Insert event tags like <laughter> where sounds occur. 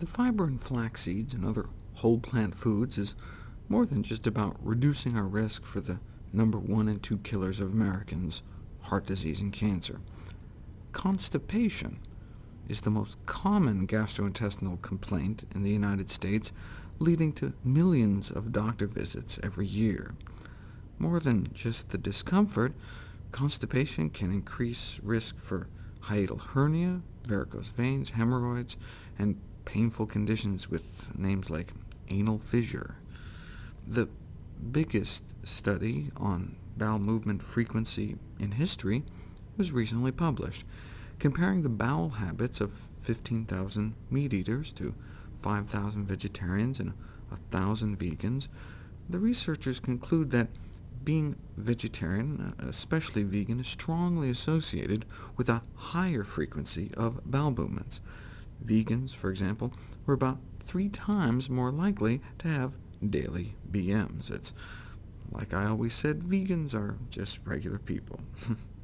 The fiber in flax seeds and other whole plant foods is more than just about reducing our risk for the number one and two killers of Americans, heart disease and cancer. Constipation is the most common gastrointestinal complaint in the United States, leading to millions of doctor visits every year. More than just the discomfort, constipation can increase risk for hiatal hernia, varicose veins, hemorrhoids, and painful conditions with names like anal fissure. The biggest study on bowel movement frequency in history was recently published, comparing the bowel habits of 15,000 meat-eaters to 5,000 vegetarians and 1,000 vegans. The researchers conclude that being vegetarian, especially vegan, is strongly associated with a higher frequency of bowel movements. Vegans, for example, were about three times more likely to have daily BMs. It's like I always said, vegans are just regular people. <laughs>